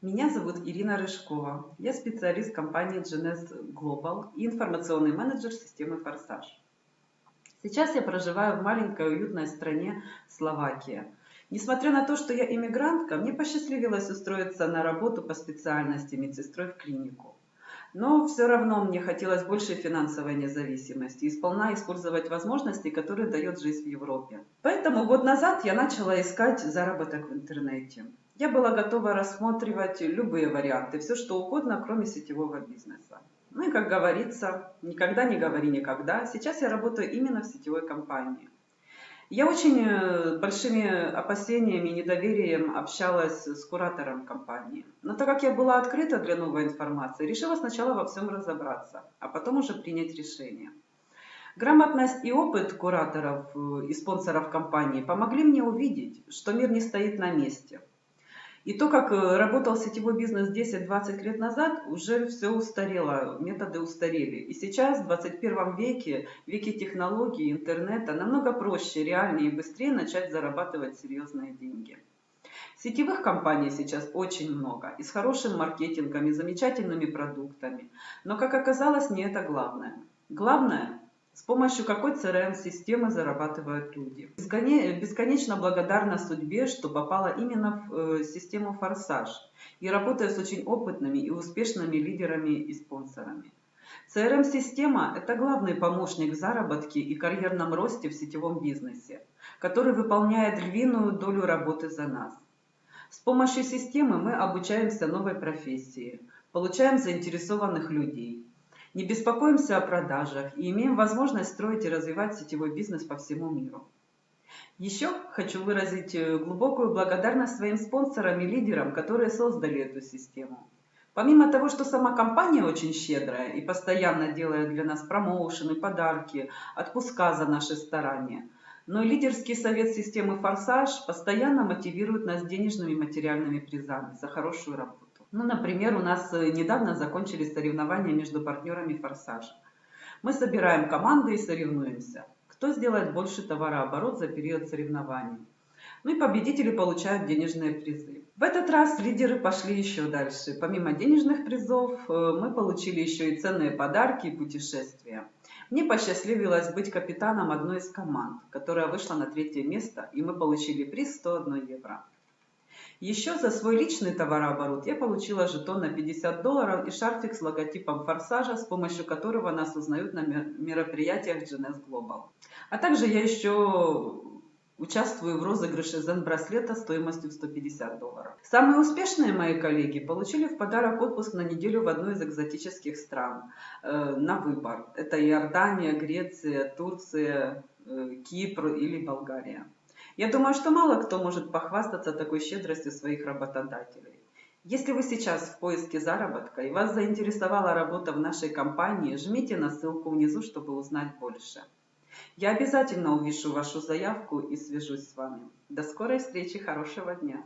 Меня зовут Ирина Рыжкова. Я специалист компании GNS Global и информационный менеджер системы «Форсаж». Сейчас я проживаю в маленькой уютной стране Словакия. Несмотря на то, что я иммигрантка, мне посчастливилось устроиться на работу по специальности медсестрой в клинику. Но все равно мне хотелось большей финансовой независимости и сполна использовать возможности, которые дает жизнь в Европе. Поэтому год назад я начала искать заработок в интернете. Я была готова рассматривать любые варианты, все что угодно, кроме сетевого бизнеса. Ну и как говорится, никогда не говори никогда. Сейчас я работаю именно в сетевой компании. Я очень э, большими опасениями и недоверием общалась с куратором компании. Но так как я была открыта для новой информации, решила сначала во всем разобраться, а потом уже принять решение. Грамотность и опыт кураторов э, и спонсоров компании помогли мне увидеть, что мир не стоит на месте – и то, как э, работал сетевой бизнес 10-20 лет назад, уже все устарело, методы устарели. И сейчас, в 21 веке, веке технологий, интернета, намного проще, реальнее и быстрее начать зарабатывать серьезные деньги. Сетевых компаний сейчас очень много, и с хорошим маркетингом, и замечательными продуктами. Но, как оказалось, не это главное. Главное с помощью какой CRM-системы зарабатывают люди. Бесконечно благодарна судьбе, что попала именно в э, систему «Форсаж» и работаю с очень опытными и успешными лидерами и спонсорами. CRM-система – это главный помощник в заработке и карьерном росте в сетевом бизнесе, который выполняет львиную долю работы за нас. С помощью системы мы обучаемся новой профессии, получаем заинтересованных людей, не беспокоимся о продажах и имеем возможность строить и развивать сетевой бизнес по всему миру. Еще хочу выразить э, глубокую благодарность своим спонсорам и лидерам, которые создали эту систему. Помимо того, что сама компания очень щедрая и постоянно делает для нас промоушены, подарки, отпуска за наши старания, но и лидерский совет системы «Форсаж» постоянно мотивирует нас денежными и материальными призами за хорошую работу. Ну, например, у нас э, недавно закончились соревнования между партнерами «Форсаж». Мы собираем команды и соревнуемся. Кто сделает больше товарооборот за период соревнований. Ну и победители получают денежные призы. В этот раз лидеры пошли еще дальше. Помимо денежных призов, э, мы получили еще и ценные подарки и путешествия. Мне посчастливилось быть капитаном одной из команд, которая вышла на третье место, и мы получили приз 101 евро. Еще за свой личный товарооборот я получила жетон на 50 долларов и шарфик с логотипом форсажа, с помощью которого нас узнают на мероприятиях GNS Global. А также я еще участвую в розыгрыше Zen-браслета стоимостью в 150 долларов. Самые успешные мои коллеги получили в подарок отпуск на неделю в одной из экзотических стран э, на выбор. Это Иордания, Греция, Турция, э, Кипр или Болгария. Я думаю, что мало кто может похвастаться такой щедростью своих работодателей. Если вы сейчас в поиске заработка и вас заинтересовала работа в нашей компании, жмите на ссылку внизу, чтобы узнать больше. Я обязательно увижу вашу заявку и свяжусь с вами. До скорой встречи, хорошего дня!